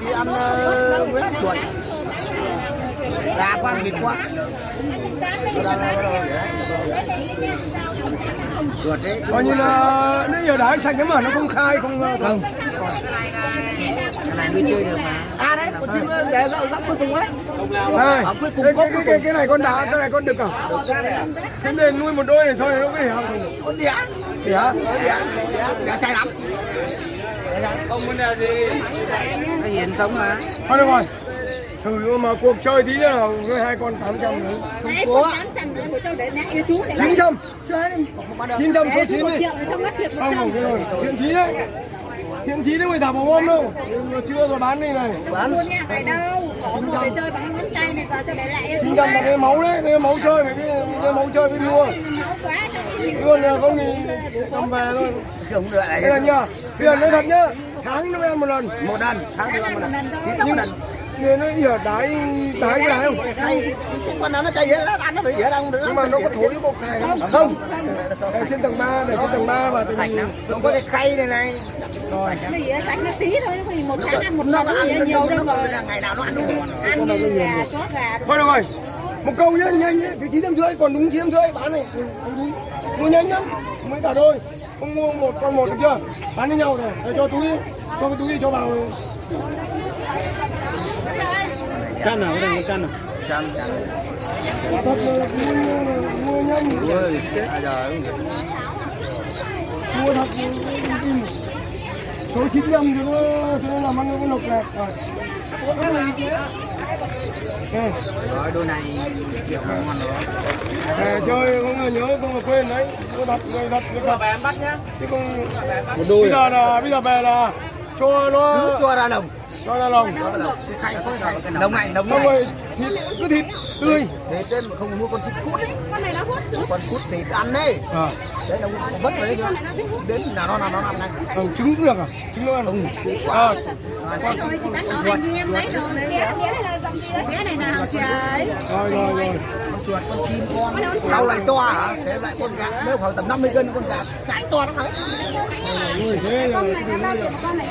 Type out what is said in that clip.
thì ăn uh, Nguyễn chuột gà con vịt con chuột đấy coi như là nó giờ đãi xanh cái mà nó không khai không ờ, không. Cái này mới chơi được mà à đấy con chim để gấp gấp cuối cùng ấy. Này cuối cùng cái, có cái, cái, này con đá cái này con đực à? Thế nên nuôi một đôi này sao nó có thể học con đĩa đĩa đĩa đĩa sai lắm không vấn đề gì nó hiền sống mà thôi được rồi. Thử mà cuộc chơi tí nữa với hai con 800 nữa. Nãy con 800 nữa của cháu để mẹ yêu chú để lại. 900 900 số Để 9 một đi. triệu để trong mắt thiệt một không trăm. rồi rồi. Thiện chí đấy. Thiện chí đấy người thả vào ôm đâu. Chưa rồi bán đi này. Không buồn nha, phải đâu. Có một để chơi bằng ngón tay này giờ cho để lại yêu chú. 900 là cái máu đấy cái máu chơi phải cái, cái máu chơi mới mua. Máu quá. Luôn là không thì cầm về thôi không được đây là nhá bây giờ nói thật nhá tháng nó ăn một lần. Một lần tháng thì ăn một lần nhưng nhưng nó ỉa đái đái cái này không? Cái con nào nó chạy nó ăn nó bị dễ đâu được nhưng mà nó có thối cái bột này không? Không. Ở trên tầng 3 này trên tầng 3 và sạch lắm. Không có cái khay này này. Rồi. Nó sạch nó tí thôi, thì một tháng ăn một nó lần nó ăn nó nhiều đâu nó rồi. ngày nào nó ăn Ăn như gà, chó gà. thôi được rồi một câu nhá nhanh nhá thì chín trăm rưỡi còn đúng chín trăm rưỡi bán này. Mua nhanh nhá mấy cả đôi. Không mua một con một được chưa? Bán với nhau rồi để cho túi cho cái túi đi cho vào. Chăn nào cái này chăn nào? Chăn. Thật là mua, nhanh. Mua thật số 900 thì nó cho nên làm ăn nó có lộc này. Rồi. Rồi đôi này kiểu ngon đó à, chơi không là nhớ không là quên đấy. Có đặt người đặt người đặt. Em bắt nhá. Chứ không một đôi bây giờ là bây giờ về là cho nó cứ cho ra đồng cho ra lòng cái khay đồng này. Đồng này thịt cứ thịt tươi. Thế tên mà không mua con chim cút ấy. Con này nó hút con cút thì ăn đấy à đấy nó vất đấy đến nào nó nào nó ăn này ừ, trứng cũng được à? Trứng nó ăn. Ừ. Rồi thì bác nói anh em lấy rồi. Rồi rồi rồi. Con chuột con chim con sau lại to hả? Thế lại con gà nếu khoảng tầm 50 cân con gà cái to lắm đấy nuôi thế là Con này là bao nhiêu con này?